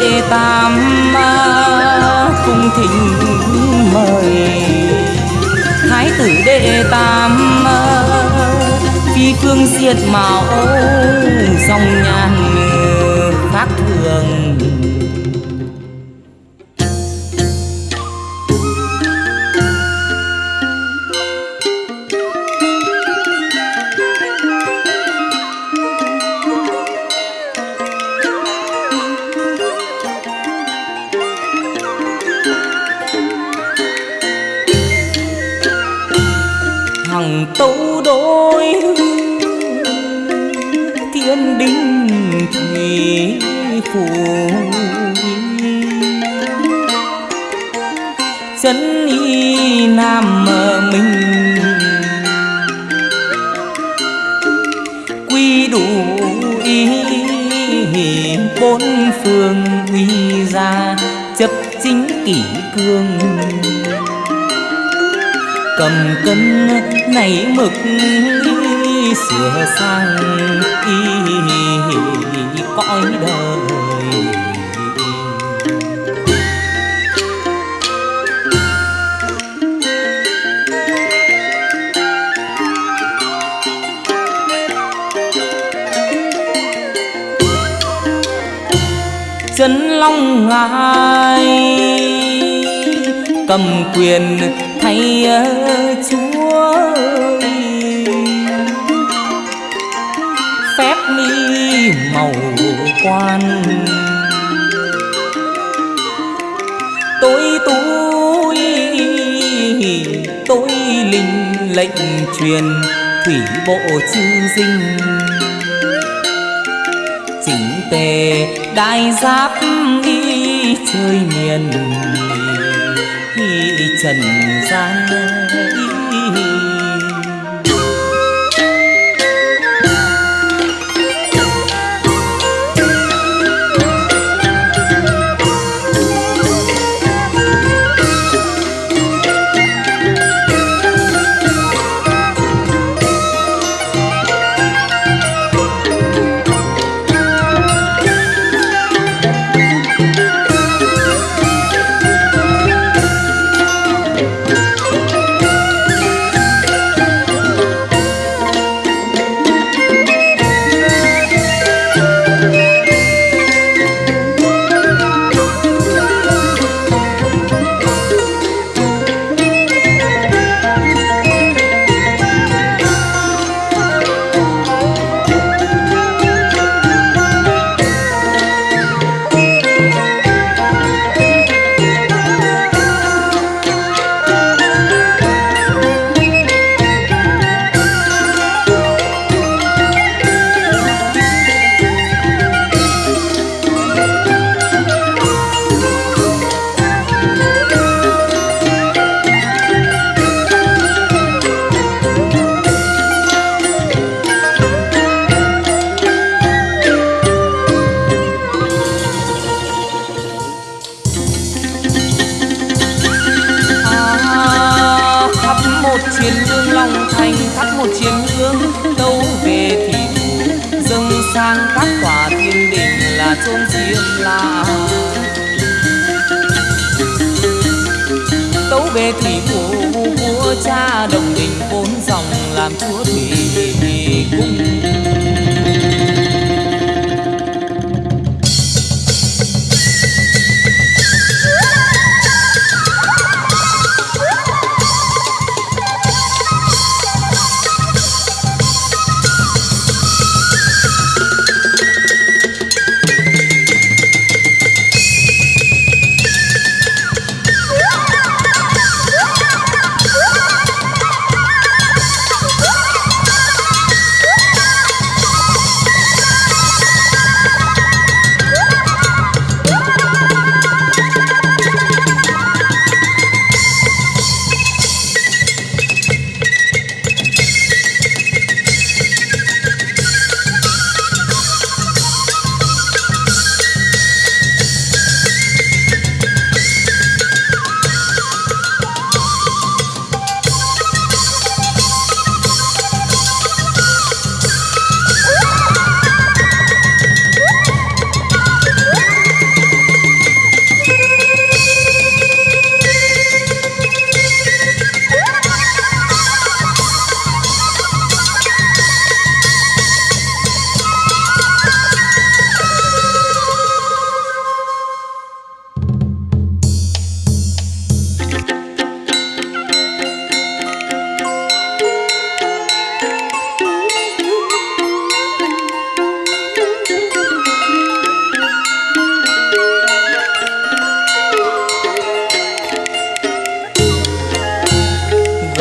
đệ tam cung thỉnh mời. Thái tử đệ tam phi phương diệt mạo dòng nhàn khác thường. Bốn phương uy ra, chấp chính kỷ cương. Cầm cân nảy mực sửa sang, y cõi đời. Chân long ngài. Cầm quyền thay chúa phép mi màu quan. Tôi tôi tôi linh lệnh truyền thủy bộ chư dinh chỉnh tề đại giáp y chơi miền y trần gian y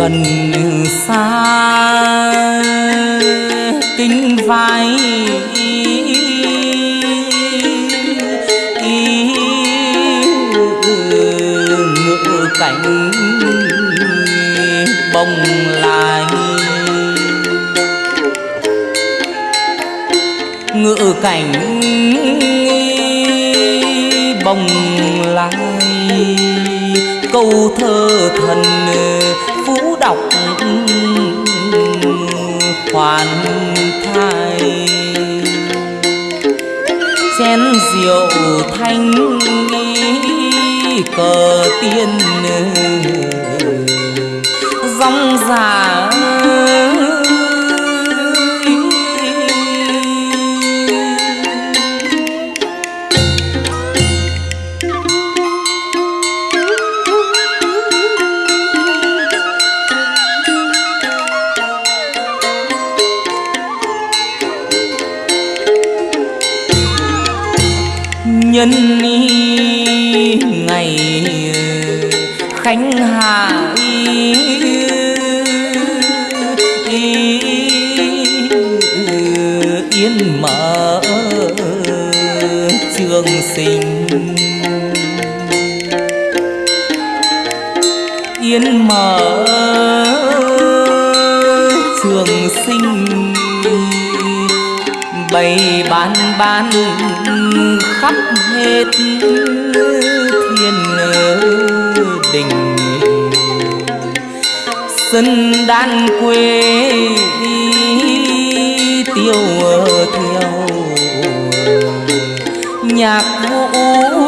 gần xa. Kinh vai ngựa cảnh bồng lại ngựa cảnh bồng lại câu thơ thần phú đọc khoan thai. Chén rượu thanh cờ tiên dòng dài nhân ngày, khánh hạ yên mở trường sinh. Yên mở trường sinh, bày bán bán khắp hết thiên đình. Sân đan quê tiêu theo nhạc vũ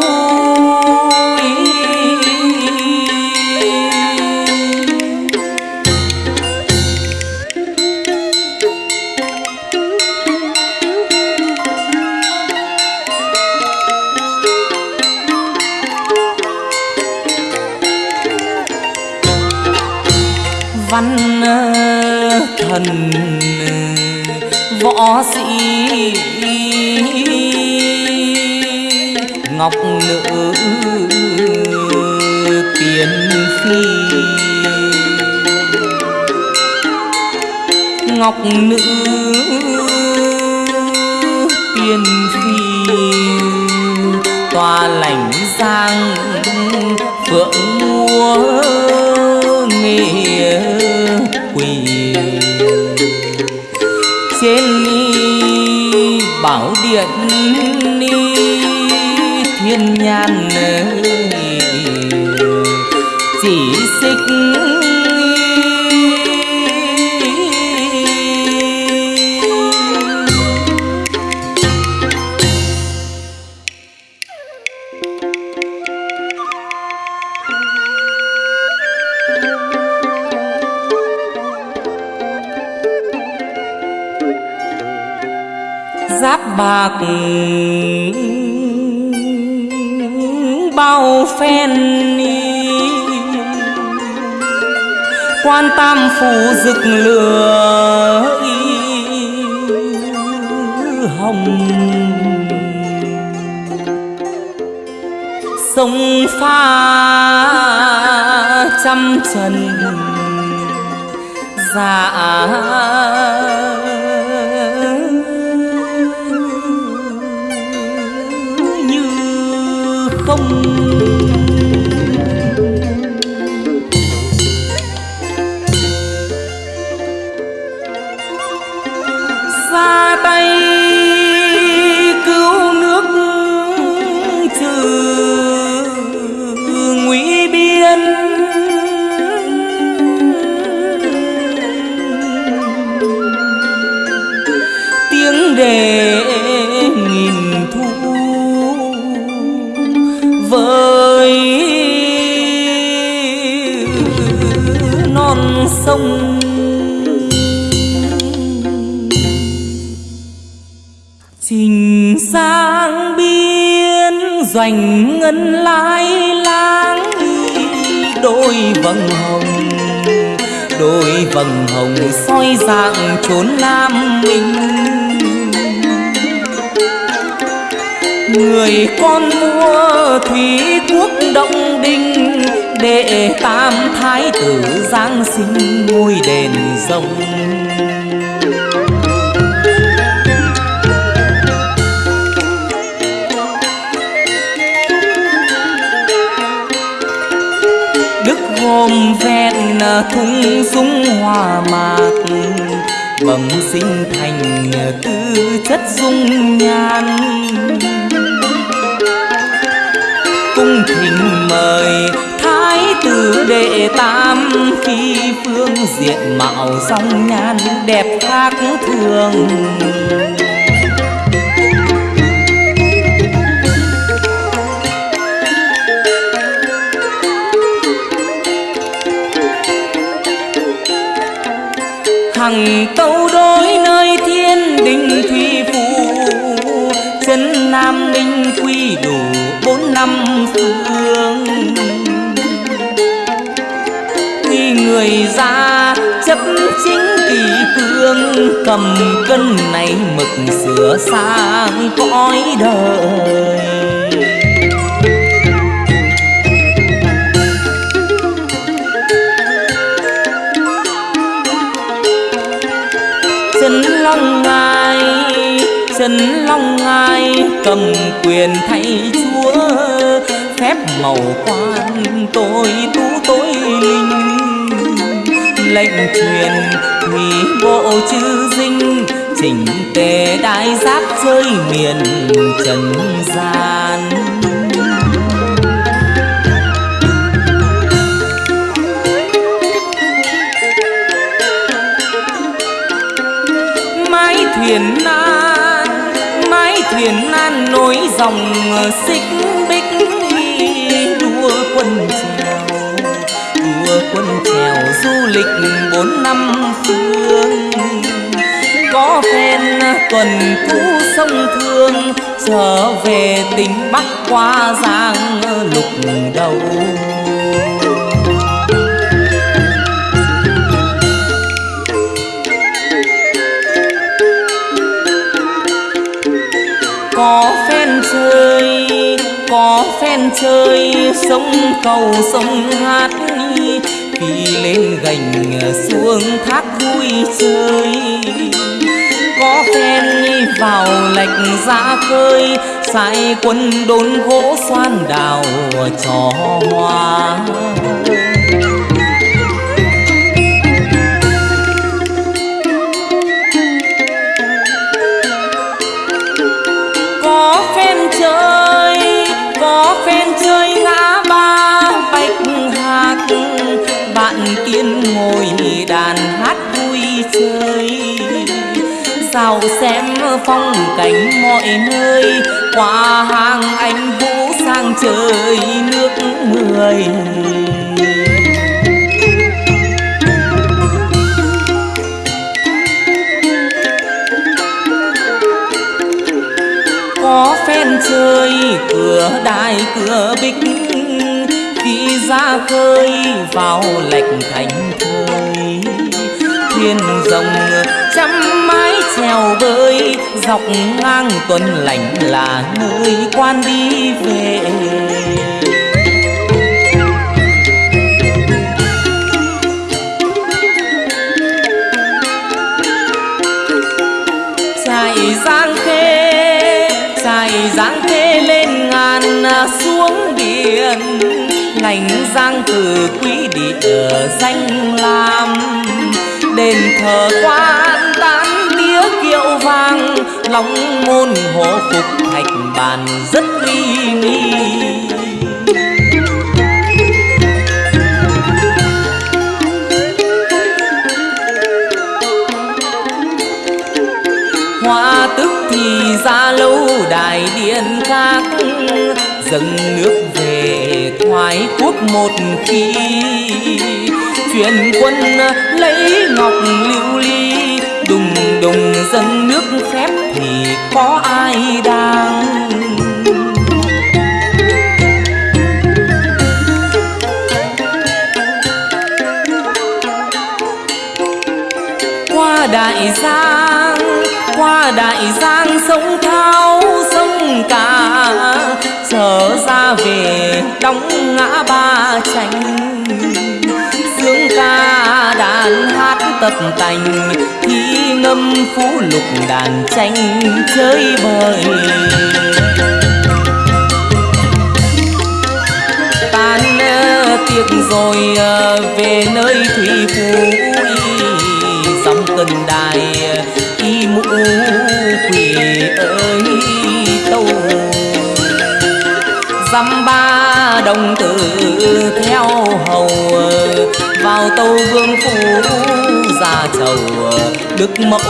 ngọc nữ tiên phi. Tòa lãnh giang phượng múa nghề quỳ. Trên ni bảo điện ni thiên nhan chỉ xích bao phen quan tam phủ rực lửa hồng. Sông pha trăm trần dạ trình sang biên, doanh ngân lai lang đôi vầng hồng, đôi vầng hồng soi dạng chốn nam minh. Người con mua thủy quốc động đinh đệ tam thái tử giáng sinh ngôi đền rồng. Ôm vẹn thung súng hoa mạc. Bẩm sinh thành tư chất dung nhan. Cung thỉnh mời thái tử đệ tam phi phương diện mạo song nhan đẹp khác thường. Hằng tâu đối nơi thiên đình thủy phủ chân nam minh quy đủ bốn năm phương. Khi người ra chấp chính kỳ cương, cầm cân này mực sửa sang cõi đời. Màu quan tôi tú tối linh. Lệnh truyền thủy bộ chư dinh, chỉnh tề đại giáp rơi miền trần gian. Mái thuyền nan, mái thuyền nan nối dòng xích lịch bốn năm phương. Có phen tuần cũ sông thương, trở về tỉnh bắc qua giang lục đầu. Có phen chơi, có phen chơi, sông cầu sông hát xuống thác vui chơi. Có phen vào lạch ra khơi, sai quân đốn gỗ xoan đào trò hoa. Xem phong cảnh mọi nơi. Qua hàng anh vũ sang trời nước người. Dọc ngang tuần lành là nơi quan đi về. Dài giang khê dài giang khê lên ngàn xuống biển. Lành giang từ quý địa danh làm, đền thờ quan kiệu long môn hộ phục thạch bàn rất uy nghi. Hoa tức thì ra lâu đài điện khác, dâng nước về thoái quốc một khi. Truyền quân lấy ngọc lưu ly đồng dân nước phép thì có ai đang? Qua đại giang, qua đại giang sông thao, sông cả trở ra về đóng ngã ba tranh sướng ca đàn hát tập tành thi ngâm phú lục đàn tranh chơi bời. Tan tiệc rồi ờ, về nơi thủy phú dòng cần đài, y mũ quỷ ơi, tâu. Dăm ba đồng tử theo hầu, vào tâu vương phủ ra chầu, đức mẫu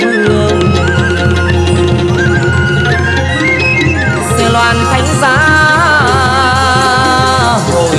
vương. Xe loan thánh giá, hồi